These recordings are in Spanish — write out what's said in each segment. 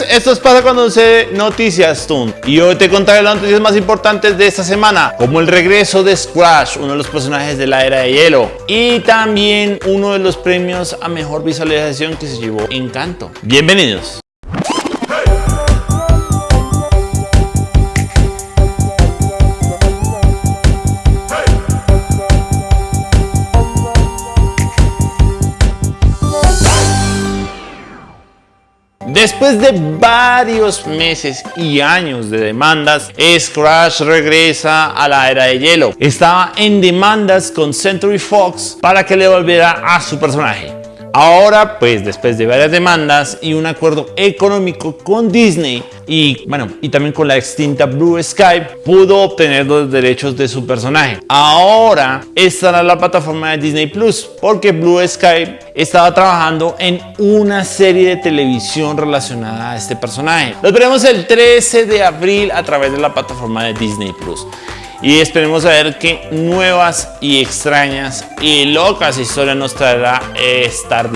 esto es Pasa Cuando Sucede Noticias Toon. Y hoy te contaré las noticias más importantes de esta semana Como el regreso de Scratch, uno de los personajes de la Era de Hielo Y también uno de los premios a mejor visualización que se llevó Encanto. Bienvenidos Después de varios meses y años de demandas, Scratch regresa a la era de hielo. Estaba en demandas con Century Fox para que le volviera a su personaje. Ahora, pues después de varias demandas y un acuerdo económico con Disney y bueno, y también con la extinta Blue Sky, pudo obtener los derechos de su personaje. Ahora estará la plataforma de Disney Plus porque Blue Sky estaba trabajando en una serie de televisión relacionada a este personaje. Los veremos el 13 de abril a través de la plataforma de Disney Plus y esperemos a ver qué nuevas y extrañas y locas historias nos traerá Star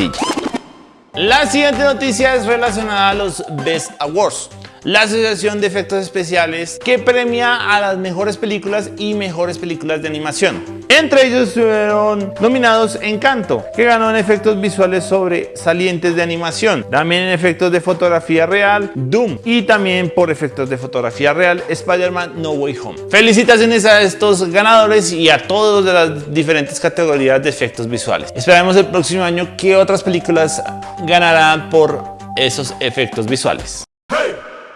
La siguiente noticia es relacionada a los Best Awards la Asociación de Efectos Especiales que premia a las mejores películas y mejores películas de animación. Entre ellos estuvieron nominados Encanto, que ganó en efectos visuales sobresalientes de animación, también en efectos de fotografía real, Doom, y también por efectos de fotografía real, Spider-Man No Way Home. Felicitaciones a estos ganadores y a todos de las diferentes categorías de efectos visuales. Esperamos el próximo año que otras películas ganarán por esos efectos visuales.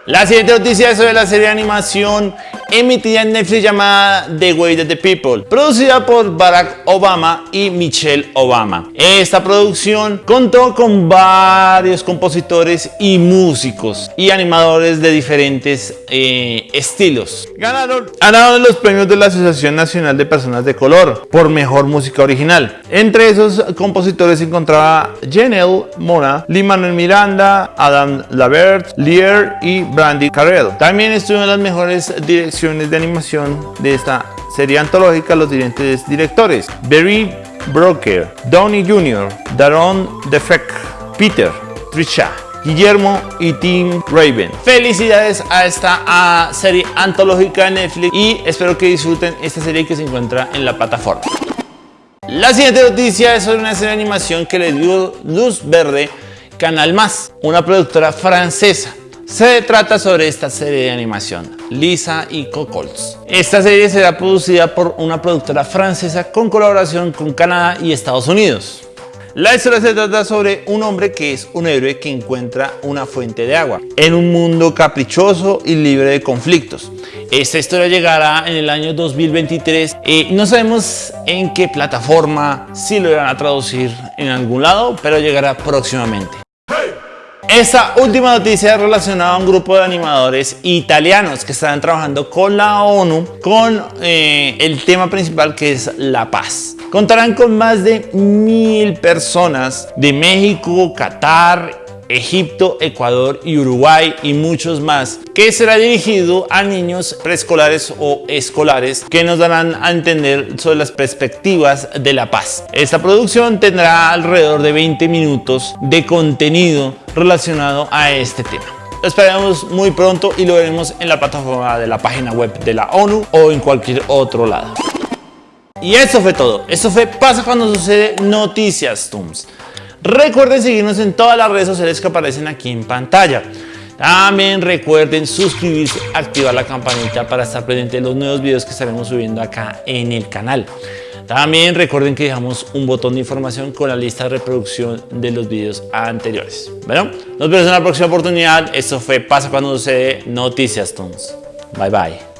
La siguiente noticia es sobre la serie de animación emitida en Netflix llamada The Way of the People, producida por Barack Obama y Michelle Obama. Esta producción contó con varios compositores y músicos y animadores de diferentes eh, estilos. Ganaron, ganaron los premios de la Asociación Nacional de Personas de Color por Mejor Música Original. Entre esos compositores se encontraba Janelle Mora, Lee Manuel Miranda, Adam Lavert, Lear y Brandy Carrell. También estuvieron las mejores direcciones de animación de esta serie antológica los siguientes directores. Barry Broker, Donnie Jr., Daron Defek, Peter, Trisha, Guillermo y Tim Raven. Felicidades a esta serie antológica de Netflix y espero que disfruten esta serie que se encuentra en la plataforma. La siguiente noticia es sobre una serie de animación que le dio luz verde Canal Más, una productora francesa. Se trata sobre esta serie de animación, Lisa y Cocols. Esta serie será producida por una productora francesa con colaboración con Canadá y Estados Unidos. La historia se trata sobre un hombre que es un héroe que encuentra una fuente de agua en un mundo caprichoso y libre de conflictos. Esta historia llegará en el año 2023 y no sabemos en qué plataforma, si lo irán a traducir en algún lado, pero llegará próximamente. Esta última noticia relacionada a un grupo de animadores italianos que están trabajando con la ONU con eh, el tema principal que es la paz. Contarán con más de mil personas de México, Qatar, Egipto, Ecuador y Uruguay y muchos más, que será dirigido a niños preescolares o escolares que nos darán a entender sobre las perspectivas de la paz. Esta producción tendrá alrededor de 20 minutos de contenido relacionado a este tema. Lo esperamos muy pronto y lo veremos en la plataforma de la página web de la ONU o en cualquier otro lado. Y eso fue todo. Esto fue Pasa cuando sucede Noticias Tooms. Recuerden seguirnos en todas las redes sociales que aparecen aquí en pantalla. También recuerden suscribirse, activar la campanita para estar pendiente de los nuevos videos que estaremos subiendo acá en el canal. También recuerden que dejamos un botón de información con la lista de reproducción de los videos anteriores. Bueno, nos vemos en la próxima oportunidad. Esto fue Pasa Cuando Sucede Noticias Tons. Bye bye.